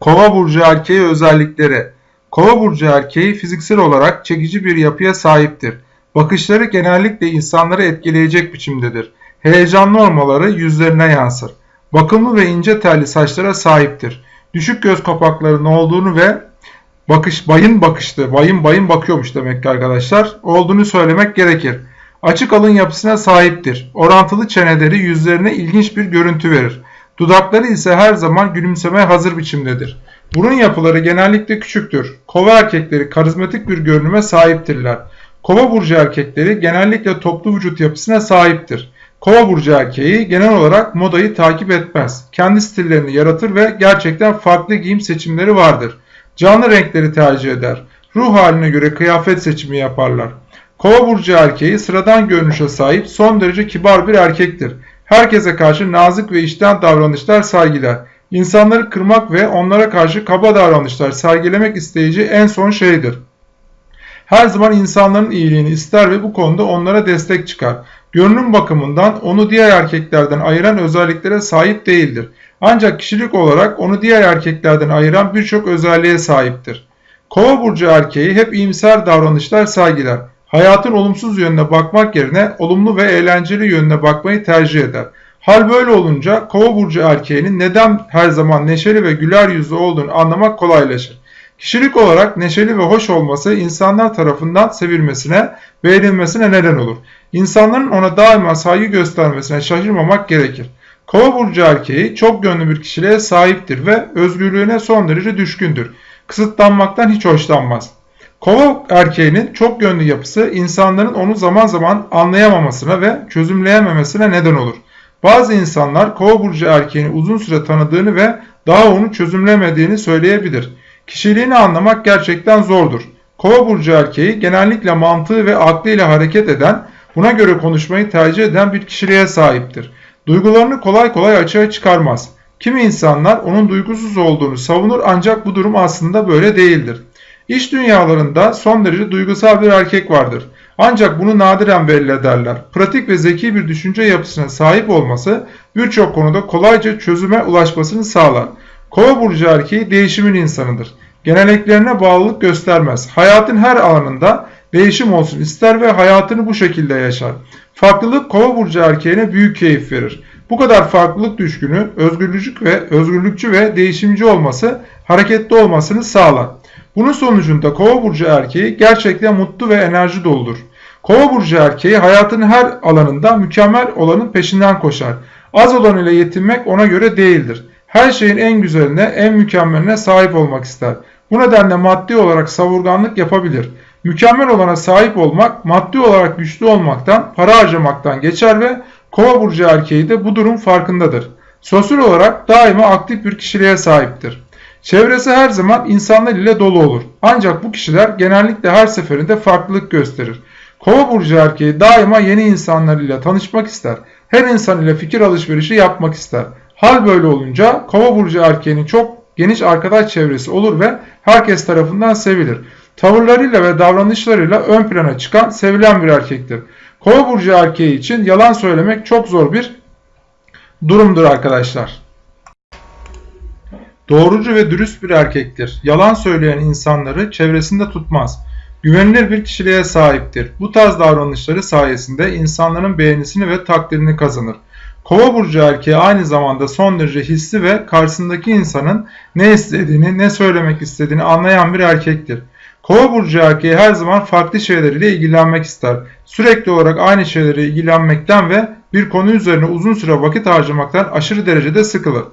Kova burcu erkeği özellikleri. Kova burcu erkeği fiziksel olarak çekici bir yapıya sahiptir. Bakışları genellikle insanları etkileyecek biçimdedir. Heyecanlı olmaları yüzlerine yansır. Bakımlı ve ince telli saçlara sahiptir. Düşük göz kapaklarının olduğunu ve bakış bayın bakışlı, bayın bayın bakıyormuş demek ki arkadaşlar olduğunu söylemek gerekir. Açık alın yapısına sahiptir. Orantılı çeneleri yüzlerine ilginç bir görüntü verir. Dudakları ise her zaman gülümsemeye hazır biçimdedir. Burun yapıları genellikle küçüktür. Kova erkekleri karizmatik bir görünüme sahiptirler. Kova burcu erkekleri genellikle toplu vücut yapısına sahiptir. Kova burcu erkeği genel olarak modayı takip etmez. Kendi stillerini yaratır ve gerçekten farklı giyim seçimleri vardır. Canlı renkleri tercih eder. Ruh haline göre kıyafet seçimi yaparlar. Kova burcu erkeği sıradan görünüşe sahip son derece kibar bir erkektir. Herkese karşı nazik ve içten davranışlar sergiler. İnsanları kırmak ve onlara karşı kaba davranışlar sergilemek isteyici en son şeydir. Her zaman insanların iyiliğini ister ve bu konuda onlara destek çıkar. Görünüm bakımından onu diğer erkeklerden ayıran özelliklere sahip değildir. Ancak kişilik olarak onu diğer erkeklerden ayıran birçok özelliğe sahiptir. Kova burcu erkeği hep iyimser davranışlar sergiler. Hayatın olumsuz yönüne bakmak yerine olumlu ve eğlenceli yönüne bakmayı tercih eder. Hal böyle olunca kova burcu erkeğinin neden her zaman neşeli ve güler yüzlü olduğunu anlamak kolaylaşır. Kişilik olarak neşeli ve hoş olması insanlar tarafından sevilmesine, beğenilmesine neden olur. İnsanların ona daima saygı göstermesine şaşırmamak gerekir. Kova burcu erkeği çok gönlü bir kişiliğe sahiptir ve özgürlüğüne son derece düşkündür. Kısıtlanmaktan hiç hoşlanmaz. Kova erkeğinin çok yönlü yapısı insanların onu zaman zaman anlayamamasına ve çözümleyememesine neden olur. Bazı insanlar kova burcu erkeğini uzun süre tanıdığını ve daha onu çözümlemediğini söyleyebilir. Kişiliğini anlamak gerçekten zordur. Kova burcu erkeği genellikle mantığı ve aklıyla hareket eden, buna göre konuşmayı tercih eden bir kişiliğe sahiptir. Duygularını kolay kolay açığa çıkarmaz. Kimi insanlar onun duygusuz olduğunu savunur ancak bu durum aslında böyle değildir. İş dünyalarında son derece duygusal bir erkek vardır. Ancak bunu nadiren belli ederler. Pratik ve zeki bir düşünce yapısına sahip olması birçok konuda kolayca çözüme ulaşmasını sağlar. Kova burcu erkeği değişimin insanıdır. Geleneklerine bağlılık göstermez. Hayatın her alanında değişim olsun ister ve hayatını bu şekilde yaşar. Farklılık kova burcu erkeğine büyük keyif verir. Bu kadar farklılık düşkünü, özgürlükçü ve özgürlükçü ve değişimci olması, hareketli olmasını sağlar. Bunun sonucunda kova burcu erkeği gerçekten mutlu ve enerji doludur. Kova burcu erkeği hayatın her alanında mükemmel olanın peşinden koşar. Az olan ile yetinmek ona göre değildir. Her şeyin en güzeline, en mükemmeline sahip olmak ister. Bu nedenle maddi olarak savurganlık yapabilir. Mükemmel olana sahip olmak, maddi olarak güçlü olmaktan, para harcamaktan geçer ve kova burcu erkeği de bu durum farkındadır. Sosyal olarak daima aktif bir kişiliğe sahiptir. Çevresi her zaman insanlar ile dolu olur. Ancak bu kişiler genellikle her seferinde farklılık gösterir. Kova burcu erkeği daima yeni insanlar ile tanışmak ister. Her insan ile fikir alışverişi yapmak ister. Hal böyle olunca kova burcu erkeğinin çok geniş arkadaş çevresi olur ve herkes tarafından sevilir. Tavırlarıyla ve davranışlarıyla ön plana çıkan, sevilen bir erkektir. Kova burcu erkeği için yalan söylemek çok zor bir durumdur arkadaşlar. Doğrucu ve dürüst bir erkektir. Yalan söyleyen insanları çevresinde tutmaz. Güvenilir bir kişiliğe sahiptir. Bu tarz davranışları sayesinde insanların beğenisini ve takdirini kazanır. Kova burcu erkeği aynı zamanda son derece hisli ve karşısındaki insanın ne istediğini, ne söylemek istediğini anlayan bir erkektir. Kova burcu erkeği her zaman farklı şeyleriyle ilgilenmek ister. Sürekli olarak aynı şeylere ilgilenmekten ve bir konu üzerine uzun süre vakit harcamaktan aşırı derecede sıkılır.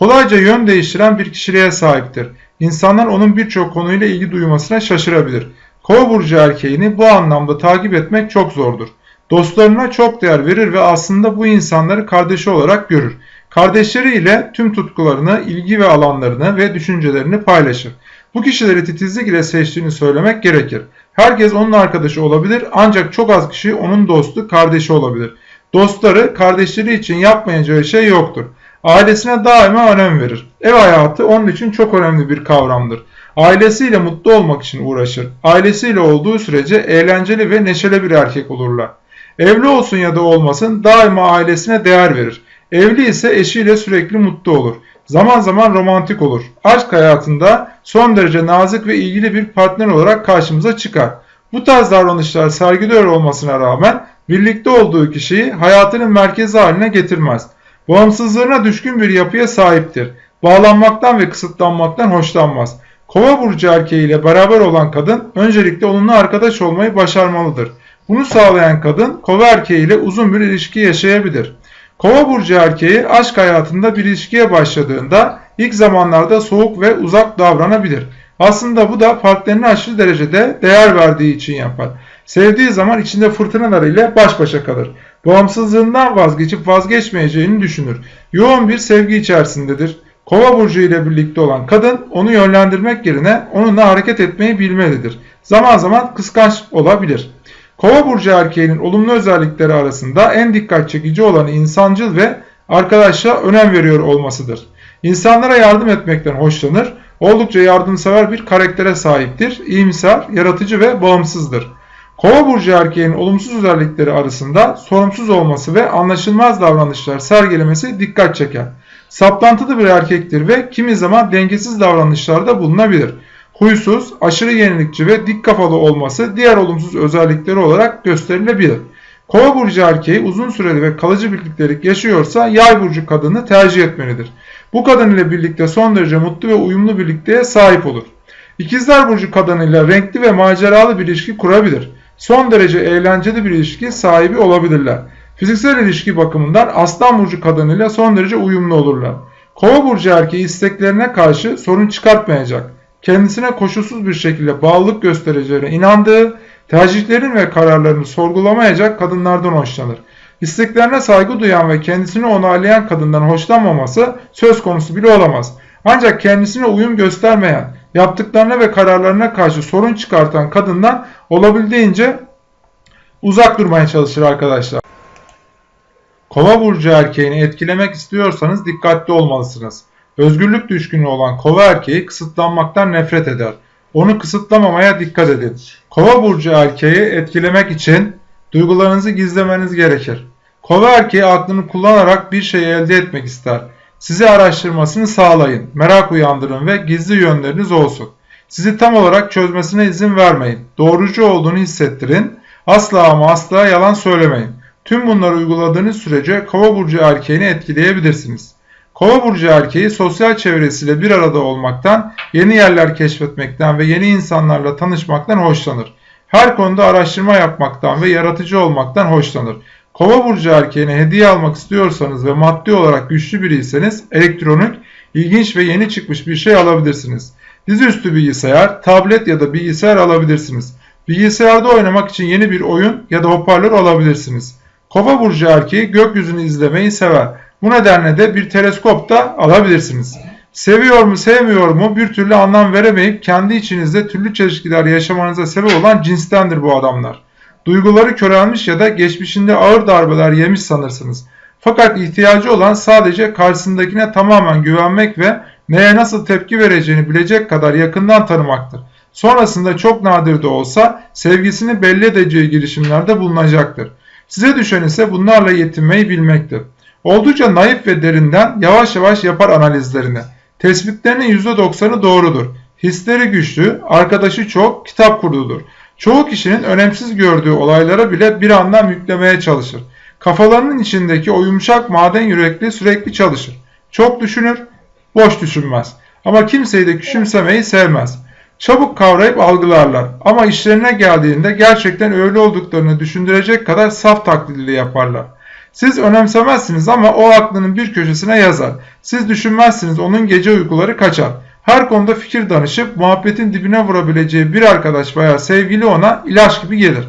Kolayca yön değiştiren bir kişiliğe sahiptir. İnsanlar onun birçok konuyla ilgi duymasına şaşırabilir. Kova burcu erkeğini bu anlamda takip etmek çok zordur. Dostlarına çok değer verir ve aslında bu insanları kardeşi olarak görür. Kardeşleriyle tüm tutkularını, ilgi ve alanlarını ve düşüncelerini paylaşır. Bu kişileri titizlik ile seçtiğini söylemek gerekir. Herkes onun arkadaşı olabilir ancak çok az kişi onun dostu, kardeşi olabilir. Dostları, kardeşleri için yapmayacağı şey yoktur. Ailesine daima önem verir. Ev hayatı onun için çok önemli bir kavramdır. Ailesiyle mutlu olmak için uğraşır. Ailesiyle olduğu sürece eğlenceli ve neşeli bir erkek olurlar. Evli olsun ya da olmasın daima ailesine değer verir. Evli ise eşiyle sürekli mutlu olur. Zaman zaman romantik olur. Aşk hayatında son derece nazik ve ilgili bir partner olarak karşımıza çıkar. Bu tarz davranışlar sergiliyor olmasına rağmen birlikte olduğu kişiyi hayatının merkezi haline getirmez. Bağımsızlığına düşkün bir yapıya sahiptir. Bağlanmaktan ve kısıtlanmaktan hoşlanmaz. Kova burcu erkeğiyle beraber olan kadın öncelikle onunla arkadaş olmayı başarmalıdır. Bunu sağlayan kadın kova erkeğiyle uzun bir ilişki yaşayabilir. Kova burcu erkeği aşk hayatında bir ilişkiye başladığında ilk zamanlarda soğuk ve uzak davranabilir. Aslında bu da partnerine aşırı derecede değer verdiği için yapar. Sevdiği zaman içinde fırtınalar ile baş başa kalır. Bağımsızlığından vazgeçip vazgeçmeyeceğini düşünür. Yoğun bir sevgi içerisindedir. Kova burcu ile birlikte olan kadın onu yönlendirmek yerine onunla hareket etmeyi bilmelidir. Zaman zaman kıskanç olabilir. Kova burcu erkeğinin olumlu özellikleri arasında en dikkat çekici olanı insancıl ve arkadaşa önem veriyor olmasıdır. İnsanlara yardım etmekten hoşlanır, oldukça yardımsever bir karaktere sahiptir, iyimser, yaratıcı ve bağımsızdır. Kova burcu erkeğin olumsuz özellikleri arasında sorumsuz olması ve anlaşılmaz davranışlar sergilemesi dikkat çeker. Saplantılı bir erkektir ve kimi zaman dengesiz davranışlarda bulunabilir. Huysuz, aşırı yenilikçi ve dik kafalı olması diğer olumsuz özellikleri olarak gösterilebilir. Kova burcu erkeği uzun süreli ve kalıcı birliktelik yaşıyorsa yay burcu kadını tercih etmelidir. Bu kadın ile birlikte son derece mutlu ve uyumlu birlikteye sahip olur. İkizler burcu kadınıyla renkli ve maceralı bir ilişki kurabilir. Son derece eğlenceli bir ilişki sahibi olabilirler. Fiziksel ilişki bakımından aslan burcu kadınıyla son derece uyumlu olurlar. Kova burcu erkeği isteklerine karşı sorun çıkartmayacak. Kendisine koşulsuz bir şekilde bağlılık göstereceğine inandığı, tercihlerin ve kararlarını sorgulamayacak kadınlardan hoşlanır. İsteklerine saygı duyan ve kendisini onaylayan kadından hoşlanmaması söz konusu bile olamaz. Ancak kendisine uyum göstermeyen, yaptıklarına ve kararlarına karşı sorun çıkartan kadından olabildiğince uzak durmaya çalışır arkadaşlar. Kova burcu erkeğini etkilemek istiyorsanız dikkatli olmalısınız. Özgürlük düşkünü olan kova erkeği kısıtlanmaktan nefret eder. Onu kısıtlamamaya dikkat edin. Kova burcu erkeği etkilemek için duygularınızı gizlemeniz gerekir. Kova erkeği aklını kullanarak bir şey elde etmek ister. Sizi araştırmasını sağlayın, merak uyandırın ve gizli yönleriniz olsun. Sizi tam olarak çözmesine izin vermeyin. Doğrucu olduğunu hissettirin. Asla ama asla yalan söylemeyin. Tüm bunları uyguladığınız sürece kova burcu erkeğini etkileyebilirsiniz. Kova burcu erkeği sosyal çevresiyle bir arada olmaktan, yeni yerler keşfetmekten ve yeni insanlarla tanışmaktan hoşlanır. Her konuda araştırma yapmaktan ve yaratıcı olmaktan hoşlanır. Kova burcu erkeğine hediye almak istiyorsanız ve maddi olarak güçlü biriyseniz elektronik, ilginç ve yeni çıkmış bir şey alabilirsiniz. Dizüstü bilgisayar, tablet ya da bilgisayar alabilirsiniz. Bilgisayarda oynamak için yeni bir oyun ya da hoparlör alabilirsiniz. Kova burcu erkeği gökyüzünü izlemeyi sever. Bu nedenle de bir teleskop da alabilirsiniz. Seviyor mu sevmiyor mu bir türlü anlam veremeyip kendi içinizde türlü çelişkiler yaşamanıza sebep olan cinstendir bu adamlar. Duyguları körelmiş ya da geçmişinde ağır darbeler yemiş sanırsınız. Fakat ihtiyacı olan sadece karşısındakine tamamen güvenmek ve neye nasıl tepki vereceğini bilecek kadar yakından tanımaktır. Sonrasında çok nadir de olsa sevgisini belli edeceği girişimlerde bulunacaktır. Size düşen ise bunlarla yetinmeyi bilmektir. Oldukça naif ve derinden yavaş yavaş yapar analizlerini. Tespitlerinin %90'ı doğrudur. Hisleri güçlü, arkadaşı çok, kitap kurdudur. Çoğu kişinin önemsiz gördüğü olaylara bile bir anlam yüklemeye çalışır. Kafalarının içindeki o yumuşak maden yürekli sürekli çalışır. Çok düşünür, boş düşünmez. Ama kimseyi de küçümsemeyi sevmez. Çabuk kavrayıp algılarlar ama işlerine geldiğinde gerçekten öyle olduklarını düşündürecek kadar saf taklidili yaparlar. Siz önemsemezsiniz ama o aklının bir köşesine yazar. Siz düşünmezsiniz onun gece uykuları kaçar. Her konuda fikir danışıp muhabbetin dibine vurabileceği bir arkadaş veya sevgili ona ilaç gibi gelir.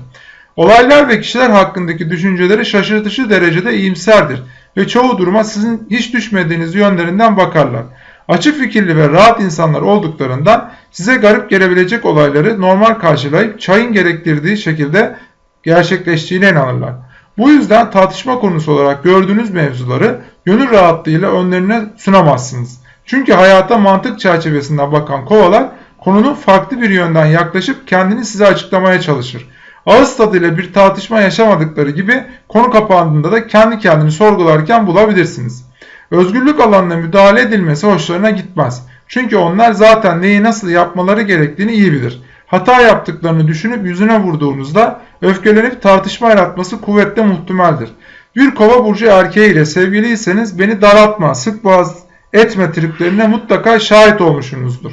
Olaylar ve kişiler hakkındaki düşünceleri şaşırtıcı derecede iyimserdir ve çoğu duruma sizin hiç düşmediğiniz yönlerinden bakarlar. Açık fikirli ve rahat insanlar olduklarından size garip gelebilecek olayları normal karşılayıp çayın gerektirdiği şekilde gerçekleştiğine inanırlar. Bu yüzden tartışma konusu olarak gördüğünüz mevzuları gönül rahatlığıyla önlerine sunamazsınız. Çünkü hayata mantık çerçevesinden bakan kovalar konunun farklı bir yönden yaklaşıp kendini size açıklamaya çalışır. Ağız tadıyla bir tartışma yaşamadıkları gibi konu kapandığında da kendi kendini sorgularken bulabilirsiniz. Özgürlük alanına müdahale edilmesi hoşlarına gitmez. Çünkü onlar zaten neyi nasıl yapmaları gerektiğini iyi bilir. Hata yaptıklarını düşünüp yüzüne vurduğunuzda öfkelenip tartışma yaratması kuvvetle muhtemeldir. Bir kova burcu erkeğiyle sevgiliyseniz beni daraltma, sık boğaz etme triplerine mutlaka şahit olmuşsunuzdur.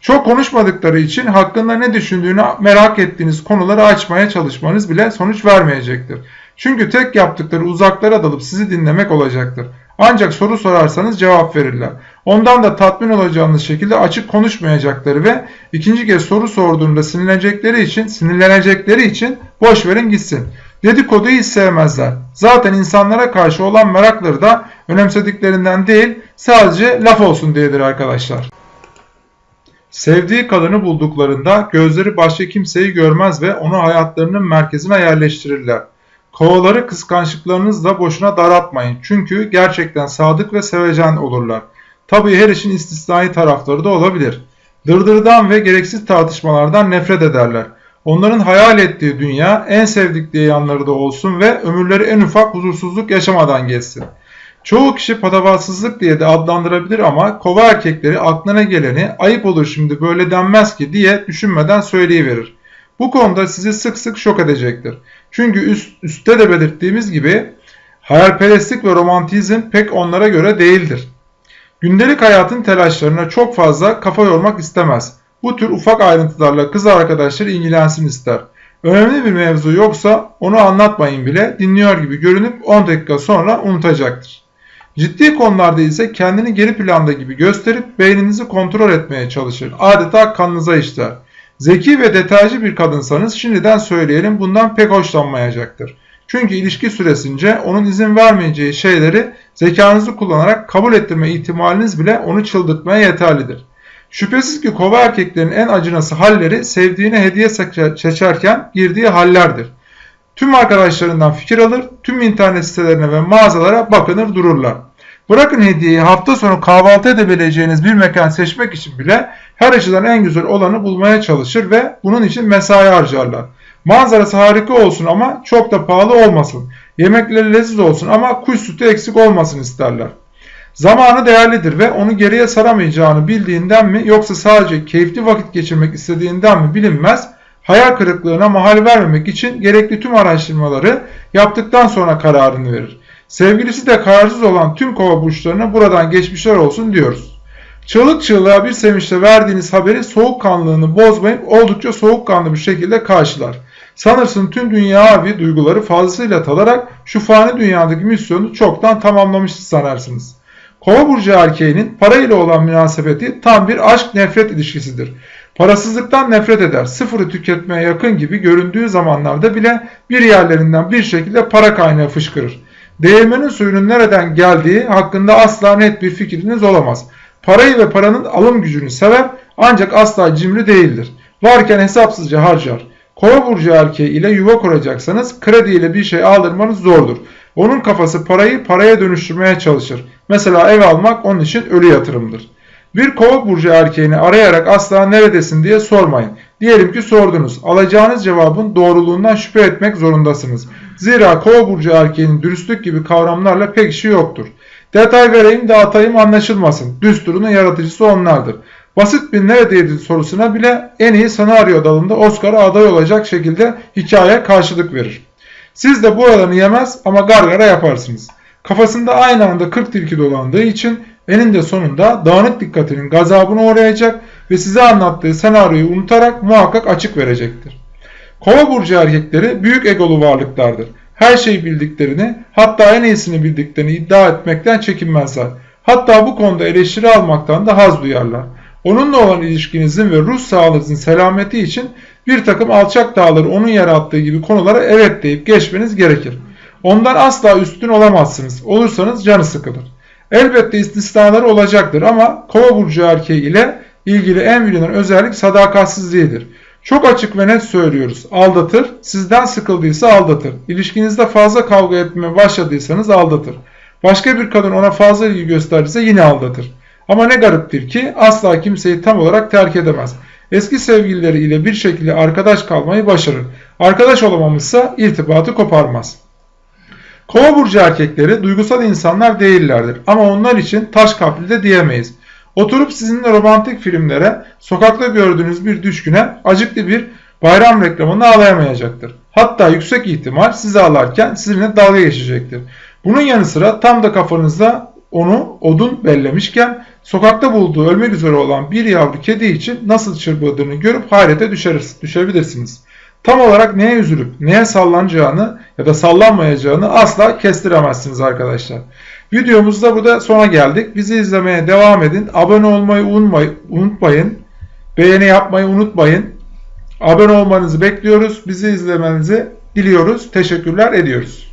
Çok konuşmadıkları için hakkında ne düşündüğünü merak ettiğiniz konuları açmaya çalışmanız bile sonuç vermeyecektir. Çünkü tek yaptıkları uzaklara dalıp sizi dinlemek olacaktır. Ancak soru sorarsanız cevap verirler. Ondan da tatmin olacağınız şekilde açık konuşmayacakları ve ikinci kez soru sorduğunda sinirlenecekleri için, sinirlenecekleri için boş verin gitsin. Dedikoduyu hiç sevmezler. Zaten insanlara karşı olan merakları da önemsediklerinden değil, sadece laf olsun diyedir arkadaşlar. Sevdiği kadını bulduklarında gözleri başka kimseyi görmez ve onu hayatlarının merkezine yerleştirirler. Kovaları kıskançlıklarınızla boşuna daraltmayın. Çünkü gerçekten sadık ve sevecen olurlar. Tabii her işin istisnai tarafları da olabilir. Dırdırdan ve gereksiz tartışmalardan nefret ederler. Onların hayal ettiği dünya en sevdikleri yanları da olsun ve ömürleri en ufak huzursuzluk yaşamadan geçsin. Çoğu kişi patavatsızlık diye de adlandırabilir ama kova erkekleri aklına geleni ayıp olur şimdi böyle denmez ki diye düşünmeden söyleyiverir. Bu konuda sizi sık sık şok edecektir. Çünkü üst, üstte de belirttiğimiz gibi hayalperestlik ve romantizm pek onlara göre değildir. Gündelik hayatın telaşlarına çok fazla kafa yormak istemez. Bu tür ufak ayrıntılarla kız arkadaşları ilgilensin ister. Önemli bir mevzu yoksa onu anlatmayın bile dinliyor gibi görünüp 10 dakika sonra unutacaktır. Ciddi konularda ise kendini geri planda gibi gösterip beyninizi kontrol etmeye çalışır. Adeta kanınıza işler. Zeki ve detaycı bir kadınsanız şimdiden söyleyelim bundan pek hoşlanmayacaktır. Çünkü ilişki süresince onun izin vermeyeceği şeyleri zekanızı kullanarak kabul ettirme ihtimaliniz bile onu çıldırtmaya yeterlidir. Şüphesiz ki kova erkeklerin en acınası halleri sevdiğine hediye seçerken girdiği hallerdir. Tüm arkadaşlarından fikir alır, tüm internet sitelerine ve mağazalara bakınır dururlar. Bırakın hediyeyi hafta sonu kahvaltı edebileceğiniz bir mekan seçmek için bile her açıdan en güzel olanı bulmaya çalışır ve bunun için mesai harcarlar. Manzarası harika olsun ama çok da pahalı olmasın. Yemekleri leziz olsun ama kuş sütü eksik olmasın isterler. Zamanı değerlidir ve onu geriye saramayacağını bildiğinden mi yoksa sadece keyifli vakit geçirmek istediğinden mi bilinmez. Hayal kırıklığına mahal vermemek için gerekli tüm araştırmaları yaptıktan sonra kararını verir. Sevgilisi de kararsız olan tüm kova burçlarına buradan geçmişler olsun diyoruz. Çığlık çığlığa bir sevinçle verdiğiniz haberi soğukkanlılığını bozmayıp oldukça soğukkanlı bir şekilde karşılar. Sanırsın tüm dünyavi duyguları fazlasıyla talarak şu fani dünyadaki misyonu çoktan tamamlamış sanarsınız. Kova burcu erkeğinin parayla olan münasebeti tam bir aşk nefret ilişkisidir. Parasızlıktan nefret eder. Sıfırı tüketmeye yakın gibi göründüğü zamanlarda bile bir yerlerinden bir şekilde para kaynağı fışkırır. Değirmenin suyunun nereden geldiği hakkında asla net bir fikriniz olamaz. Parayı ve paranın alım gücünü sever ancak asla cimri değildir. Varken hesapsızca harcar. Kova burcu erkeği ile yuva kuracaksanız kredi ile bir şey aldırmanız zordur. Onun kafası parayı paraya dönüştürmeye çalışır. Mesela ev almak onun için ölü yatırımdır. Bir kova burcu erkeğini arayarak asla neredesin diye sormayın. Diyelim ki sordunuz. Alacağınız cevabın doğruluğundan şüphe etmek zorundasınız. Zira kova burcu erkeğinin dürüstlük gibi kavramlarla pek işi yoktur. Detay vereyim dağıtayım anlaşılmasın. Düsturunun yaratıcısı onlardır. Basit bir neredeydi sorusuna bile en iyi senaryo dalında Oscar'a aday olacak şekilde hikaye karşılık verir. Siz de bu oranı yemez ama gargara yaparsınız. Kafasında aynı anda 40 tilki dolandığı için eninde sonunda dağınık dikkatinin gazabına uğrayacak ve size anlattığı senaryoyu unutarak muhakkak açık verecektir. Kova burcu erkekleri büyük egolu varlıklardır. Her şeyi bildiklerini, hatta en iyisini bildiklerini iddia etmekten çekinmezler. Hatta bu konuda eleştiri almaktan da haz duyarlar. Onunla olan ilişkinizin ve ruh sağlığınızın selameti için bir takım alçak dağları onun yarattığı gibi konulara evet deyip geçmeniz gerekir. Ondan asla üstün olamazsınız. Olursanız canı sıkılır. Elbette istisnaları olacaktır ama kova burcu erkeği ile ilgili en bilinen özellik sadakatsizliğidir. Çok açık ve net söylüyoruz. Aldatır. Sizden sıkıldıysa aldatır. İlişkinizde fazla kavga etmeye başladıysanız aldatır. Başka bir kadın ona fazla ilgi gösterdiyse yine aldatır. Ama ne gariptir ki asla kimseyi tam olarak terk edemez. Eski sevgilileri ile bir şekilde arkadaş kalmayı başarır. Arkadaş olamamışsa irtibatı koparmaz. Kova burcu erkekleri duygusal insanlar değillerdir ama onlar için taş kalpli de diyemeyiz. Oturup sizinle romantik filmlere, sokakta gördüğünüz bir düşküne acıklı bir bayram reklamını ağlayamayacaktır. Hatta yüksek ihtimal sizi ağlarken sizinle dalga geçecektir. Bunun yanı sıra tam da kafanızda onu odun bellemişken sokakta bulduğu ölmek üzere olan bir yavru kedi için nasıl çırpıldığını görüp hayrete düşeriz, düşebilirsiniz. Tam olarak neye üzülüp neye sallanacağını ya da sallanmayacağını asla kestiremezsiniz arkadaşlar. Videomuzda burada sona geldik. Bizi izlemeye devam edin. Abone olmayı unutmayın. Beğeni yapmayı unutmayın. Abone olmanızı bekliyoruz. Bizi izlemenizi diliyoruz. Teşekkürler ediyoruz.